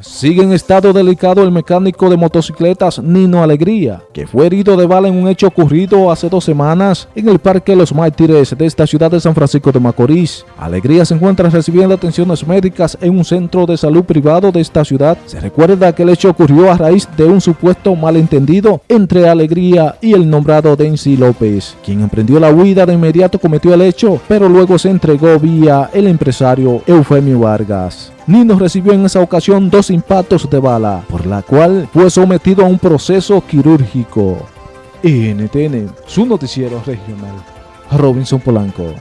Sigue en estado delicado el mecánico de motocicletas Nino Alegría, que fue herido de bala en un hecho ocurrido hace dos semanas en el Parque Los Mártires de esta ciudad de San Francisco de Macorís. Alegría se encuentra recibiendo atenciones médicas en un centro de salud privado de esta ciudad. Se recuerda que el hecho ocurrió a raíz de un supuesto malentendido entre Alegría y el nombrado Denzi López, quien emprendió la huida de inmediato cometió el hecho, pero luego se entregó vía el empresario Eufemio Vargas. Nino recibió en esa ocasión dos impactos de bala, por la cual fue sometido a un proceso quirúrgico. NTN, su noticiero regional. Robinson Polanco.